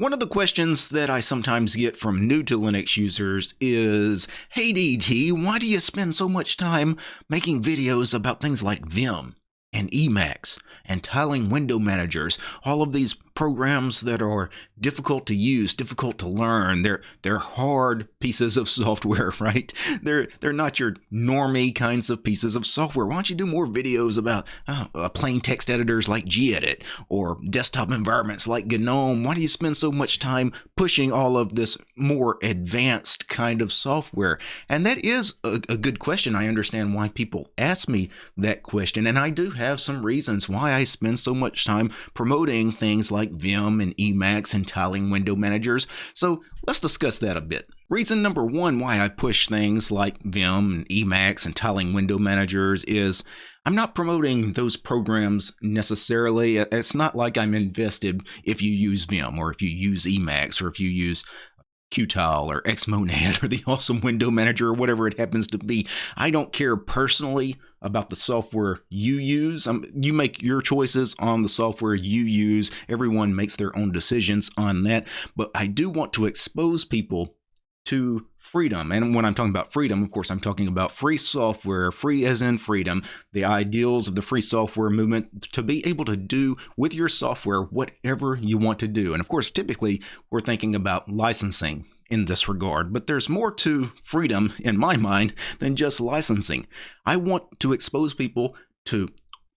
One of the questions that I sometimes get from new to Linux users is, Hey DT, why do you spend so much time making videos about things like Vim and Emacs and tiling window managers, all of these programs that are difficult to use, difficult to learn. They're they're hard pieces of software, right? They're they're not your normie kinds of pieces of software. Why don't you do more videos about uh, uh, plain text editors like gedit or desktop environments like GNOME? Why do you spend so much time pushing all of this more advanced kind of software? And that is a, a good question. I understand why people ask me that question, and I do have some reasons why I spend so much time promoting things like Vim and Emacs and tiling window managers. So let's discuss that a bit. Reason number one why I push things like Vim and Emacs and tiling window managers is I'm not promoting those programs necessarily. It's not like I'm invested if you use Vim or if you use Emacs or if you use Qtile or Xmonad or the awesome window manager or whatever it happens to be. I don't care personally about the software you use. Um, you make your choices on the software you use. Everyone makes their own decisions on that. But I do want to expose people to freedom. And when I'm talking about freedom, of course, I'm talking about free software, free as in freedom, the ideals of the free software movement to be able to do with your software whatever you want to do. And of course, typically we're thinking about licensing in this regard, but there's more to freedom in my mind than just licensing. I want to expose people to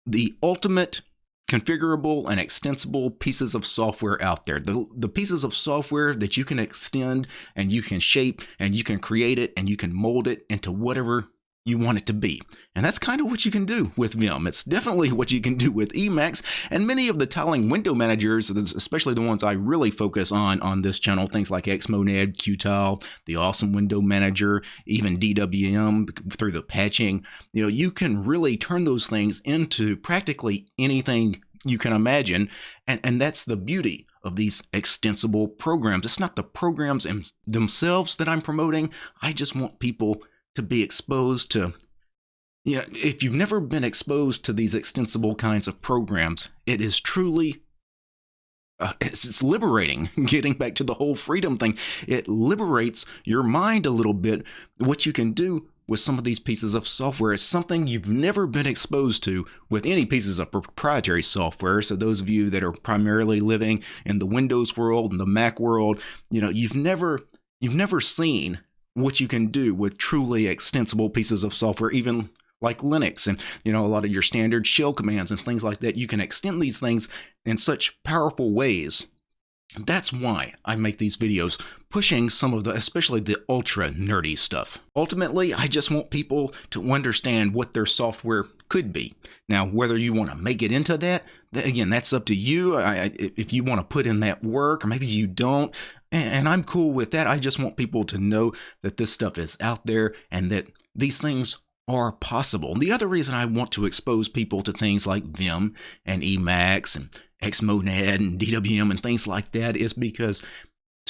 the ultimate configurable and extensible pieces of software out there. The, the pieces of software that you can extend and you can shape and you can create it and you can mold it into whatever you want it to be. And that's kind of what you can do with Vim. It's definitely what you can do with Emacs and many of the tiling window managers, especially the ones I really focus on on this channel, things like Xmonad, Qtile, the awesome window manager, even DWM through the patching. You know, you can really turn those things into practically anything you can imagine. And, and that's the beauty of these extensible programs. It's not the programs themselves that I'm promoting. I just want people to be exposed to you know, if you've never been exposed to these extensible kinds of programs, it is truly uh, it's, it's, liberating. Getting back to the whole freedom thing, it liberates your mind a little bit. What you can do with some of these pieces of software is something you've never been exposed to with any pieces of proprietary software. So those of you that are primarily living in the Windows world and the Mac world, you know, you've never you've never seen what you can do with truly extensible pieces of software, even like Linux and you know a lot of your standard shell commands and things like that. You can extend these things in such powerful ways. That's why I make these videos pushing some of the, especially the ultra nerdy stuff. Ultimately, I just want people to understand what their software could be. Now, whether you want to make it into that, again, that's up to you. I, if you want to put in that work, or maybe you don't, and I'm cool with that. I just want people to know that this stuff is out there and that these things are possible. And the other reason I want to expose people to things like Vim and Emacs and Xmonad and DWM and things like that is because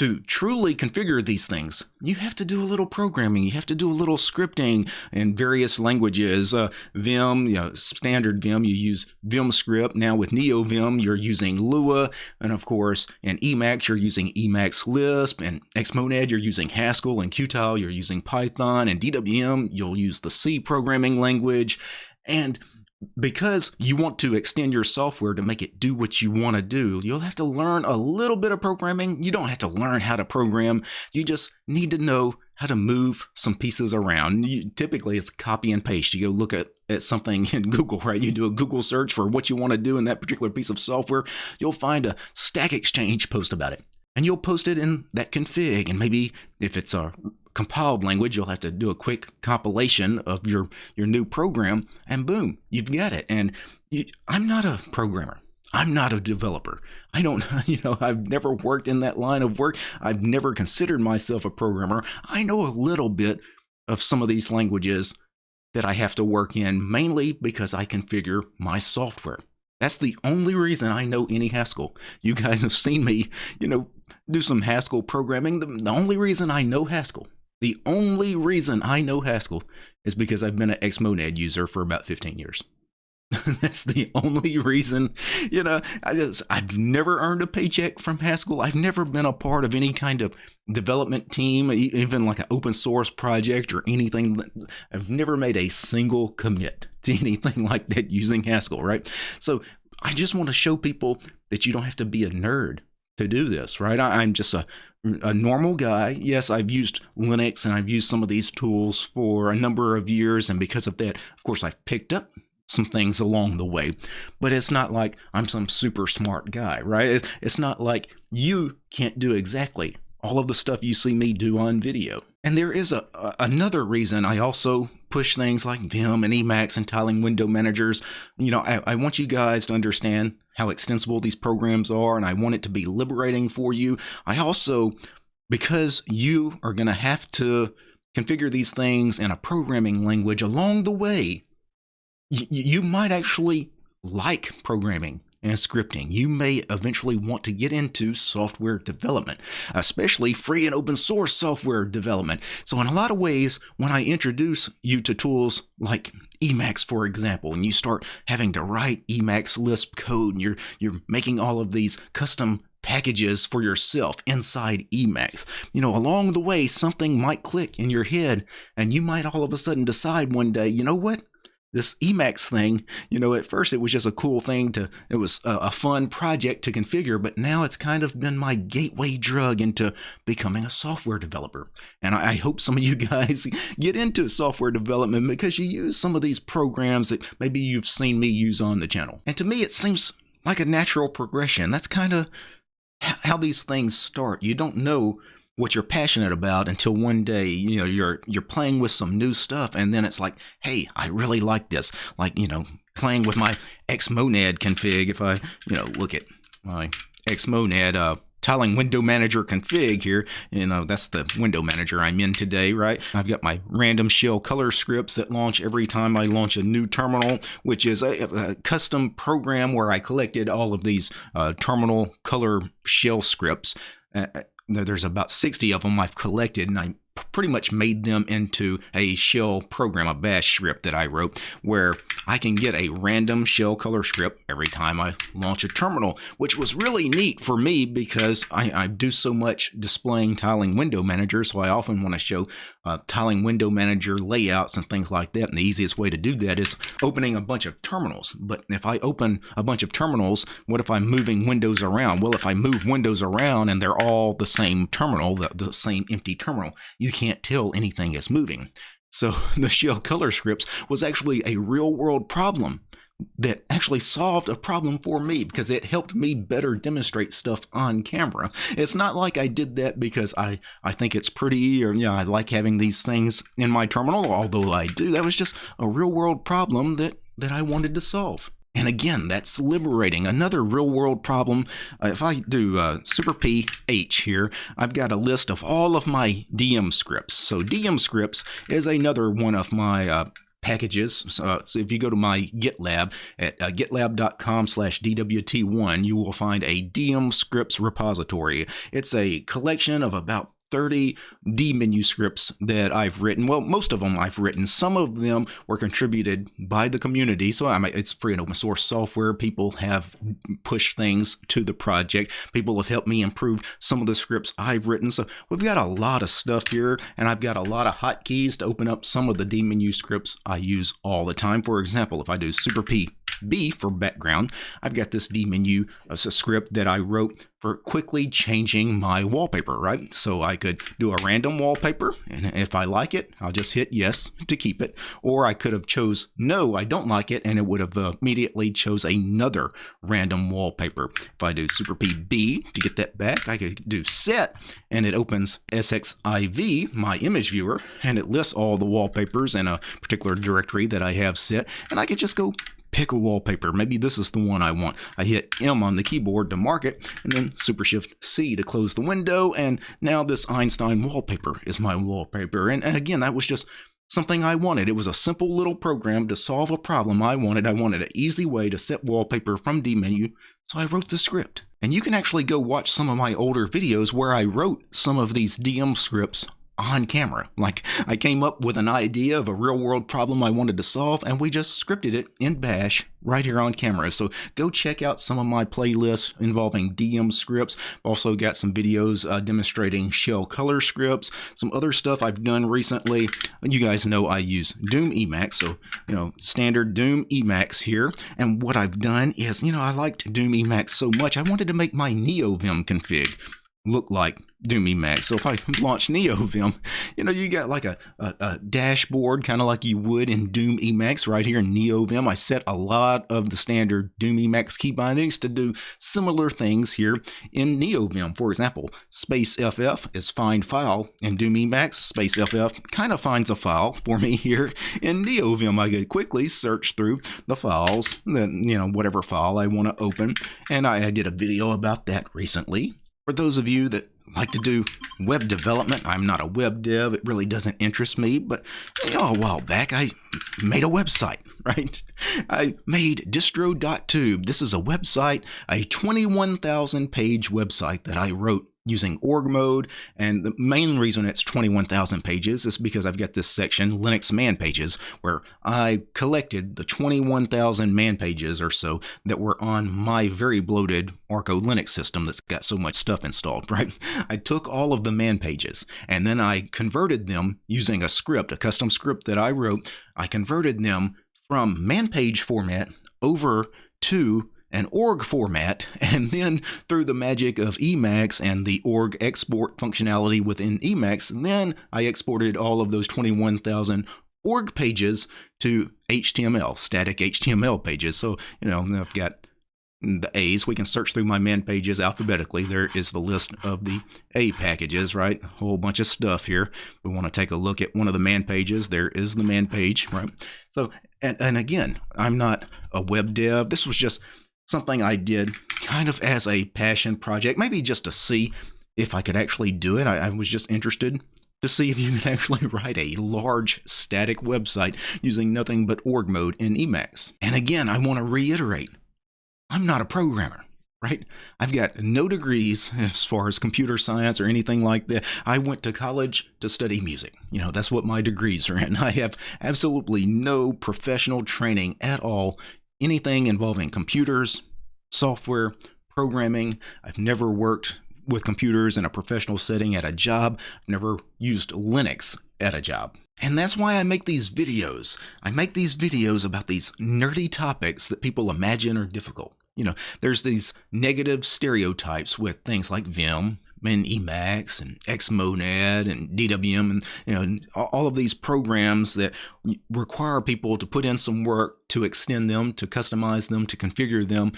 to truly configure these things, you have to do a little programming. You have to do a little scripting in various languages. Uh, Vim, you know, standard Vim, you use Vim script. Now with NeoVim, you're using Lua. And of course, in Emacs, you're using Emacs Lisp. And Xmonad, you're using Haskell. And Qtile, you're using Python. And DWM, you'll use the C programming language. And because you want to extend your software to make it do what you want to do, you'll have to learn a little bit of programming. You don't have to learn how to program. You just need to know how to move some pieces around. You, typically, it's copy and paste. You go look at, at something in Google, right? You do a Google search for what you want to do in that particular piece of software. You'll find a Stack Exchange post about it. And you'll post it in that config. And maybe if it's a compiled language, you'll have to do a quick compilation of your, your new program, and boom, you've got it. And you, I'm not a programmer. I'm not a developer. I don't, you know, I've never worked in that line of work. I've never considered myself a programmer. I know a little bit of some of these languages that I have to work in, mainly because I configure my software. That's the only reason I know any Haskell. You guys have seen me, you know, do some Haskell programming. The, the only reason I know Haskell the only reason I know Haskell is because I've been an Xmonad user for about 15 years. That's the only reason, you know. I just I've never earned a paycheck from Haskell. I've never been a part of any kind of development team, even like an open source project or anything. I've never made a single commit to anything like that using Haskell, right? So I just want to show people that you don't have to be a nerd to do this, right? I, am just a a normal guy. Yes, I've used Linux and I've used some of these tools for a number of years, and because of that, of course, I've picked up some things along the way. But it's not like I'm some super smart guy, right? It's not like you can't do exactly all of the stuff you see me do on video. And there is a, a, another reason I also push things like Vim and Emacs and tiling window managers. You know, I, I want you guys to understand how extensible these programs are, and I want it to be liberating for you. I also, because you are going to have to configure these things in a programming language along the way, you might actually like programming and scripting. You may eventually want to get into software development, especially free and open source software development. So, in a lot of ways, when I introduce you to tools like Emacs, for example, and you start having to write Emacs Lisp code, and you're you're making all of these custom packages for yourself inside Emacs. You know, along the way, something might click in your head, and you might all of a sudden decide one day, you know what? This Emacs thing, you know, at first it was just a cool thing to, it was a, a, fun project to configure, but now it's kind of been my gateway drug into becoming a software developer. And I, I hope some of you guys get into software development because you use some of these programs that maybe you've seen me use on the channel. And to me, it seems like a natural progression. That's kind of how these things start. You don't know what you're passionate about until one day you know you're you're playing with some new stuff and then it's like hey i really like this. Like you know playing with my xmonad config if i you know look at my xmonad uh tiling window manager config here you know that's the window manager i'm in today right? I've got my random shell color scripts that launch every time i launch a new terminal which is a, a custom program where i collected all of these uh, terminal color shell scripts. Uh, there's about 60 of them I've collected, and I pretty much made them into a shell program, a bash script that I wrote, where I can get a random shell color script every time I launch a terminal, which was really neat for me because I, I do so much displaying tiling window manager, so I often want to show uh, tiling window manager layouts and things like that. And the easiest way to do that is opening a bunch of terminals. But if I open a bunch of terminals, what if I'm moving windows around? Well, if I move windows around and they're all the same terminal, the, the same empty terminal, you can't tell anything is moving. So the shell color scripts was actually a real world problem that actually solved a problem for me because it helped me better demonstrate stuff on camera. It's not like I did that because I, I think it's pretty or you know, I like having these things in my terminal, although I do. That was just a real world problem that, that I wanted to solve. And again, that's liberating. Another real world problem. Uh, if I do uh, super PH here, I've got a list of all of my DM scripts. So DM scripts is another one of my uh, packages. Uh, so if you go to my GitLab at uh, gitlab.com slash DWT1, you will find a DM scripts repository. It's a collection of about 30 dmenu scripts that I've written. Well, most of them I've written. Some of them were contributed by the community. So I it's free and open source software. People have pushed things to the project. People have helped me improve some of the scripts I've written. So we've got a lot of stuff here, and I've got a lot of hotkeys to open up some of the dmenu scripts I use all the time. For example, if I do super P B for background, I've got this dmenu as a script that I wrote for quickly changing my wallpaper, right? So I could do a random wallpaper, and if I like it, I'll just hit yes to keep it. Or I could have chose no, I don't like it, and it would have uh, immediately chose another random wallpaper. If I do super PB to get that back, I could do set, and it opens SXIV, my image viewer, and it lists all the wallpapers in a particular directory that I have set, and I could just go pick a wallpaper. Maybe this is the one I want. I hit M on the keyboard to mark it, and then Super Shift C to close the window, and now this Einstein wallpaper is my wallpaper. And, and again, that was just something I wanted. It was a simple little program to solve a problem I wanted. I wanted an easy way to set wallpaper from dmenu, so I wrote the script. And you can actually go watch some of my older videos where I wrote some of these DM scripts on camera. Like I came up with an idea of a real world problem I wanted to solve, and we just scripted it in Bash right here on camera. So go check out some of my playlists involving DM scripts. Also got some videos uh, demonstrating shell color scripts, some other stuff I've done recently. You guys know I use Doom Emacs, so you know standard Doom Emacs here. And what I've done is, you know, I liked Doom Emacs so much, I wanted to make my NeoVim config look like Doom Emacs. So if I launch NeoVim, you know, you got like a, a, a dashboard, kind of like you would in Doom Emacs right here in NeoVim. I set a lot of the standard Doom Emacs key bindings to do similar things here in NeoVim. For example, space FF is find file in Doom Emacs. Space FF kind of finds a file for me here in NeoVim. I could quickly search through the files, that, you know, whatever file I want to open. And I, I did a video about that recently. For those of you that like to do web development, I'm not a web dev. It really doesn't interest me. But you know, a while back, I made a website, right? I made distro.tube. This is a website, a 21,000 page website that I wrote using org mode. And the main reason it's 21,000 pages is because I've got this section, Linux man pages, where I collected the 21,000 man pages or so that were on my very bloated Arco Linux system that's got so much stuff installed, right? I took all of the man pages and then I converted them using a script, a custom script that I wrote. I converted them from man page format over to an org format, and then through the magic of Emacs and the org export functionality within Emacs, then I exported all of those 21,000 org pages to HTML, static HTML pages. So, you know, I've got the A's. We can search through my man pages alphabetically. There is the list of the A packages, right? A whole bunch of stuff here. We want to take a look at one of the man pages. There is the man page, right? So, and, and again, I'm not a web dev. This was just something I did kind of as a passion project, maybe just to see if I could actually do it. I, I was just interested to see if you could actually write a large static website using nothing but org mode in Emacs. And again, I want to reiterate, I'm not a programmer right? I've got no degrees as far as computer science or anything like that. I went to college to study music. You know, that's what my degrees are in. I have absolutely no professional training at all anything involving computers, software, programming. I've never worked with computers in a professional setting at a job. Never used Linux at a job. And that's why I make these videos. I make these videos about these nerdy topics that people imagine are difficult. You know, there's these negative stereotypes with things like Vim and Emacs and Xmonad and DWM and you know all of these programs that require people to put in some work to extend them, to customize them, to configure them.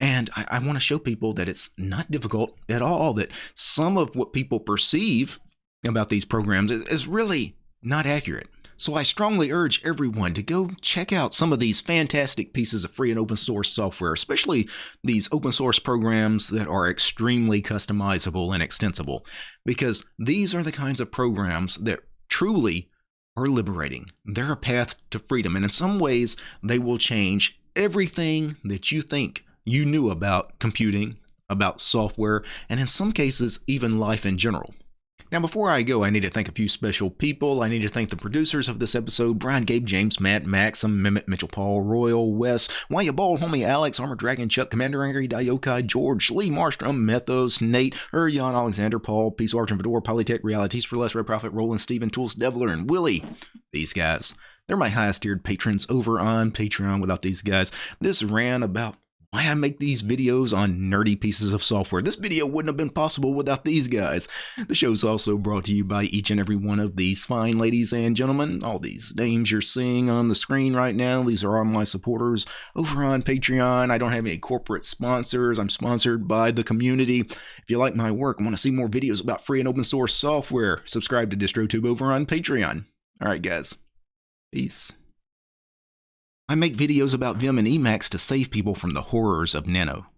And I, I want to show people that it's not difficult at all, that some of what people perceive about these programs is really not accurate. So I strongly urge everyone to go check out some of these fantastic pieces of free and open source software, especially these open source programs that are extremely customizable and extensible, because these are the kinds of programs that truly are liberating. They're a path to freedom, and in some ways, they will change everything that you think you knew about computing, about software, and in some cases, even life in general. Now, before I go, I need to thank a few special people. I need to thank the producers of this episode Brian, Gabe, James, Matt, Maxim, Mehmet, Mitchell, Paul, Royal, Wes, Why You Bald, Homie, Alex, Armor Dragon, Chuck, Commander Angry, Diokai, George, Lee, Marstrom, Methos, Nate, Urion, Alexander, Paul, Peace Arch and Fedor, Polytech, Realities for Less, Red Prophet, Roland, Steven, Tools, Devler, and Willie. These guys. They're my highest tiered patrons over on Patreon. Without these guys, this ran about why I make these videos on nerdy pieces of software. This video wouldn't have been possible without these guys. The show's also brought to you by each and every one of these fine ladies and gentlemen. All these names you're seeing on the screen right now, these are all my supporters over on Patreon. I don't have any corporate sponsors. I'm sponsored by the community. If you like my work and want to see more videos about free and open source software, subscribe to DistroTube over on Patreon. All right, guys. Peace. I make videos about Vim and Emacs to save people from the horrors of Nano.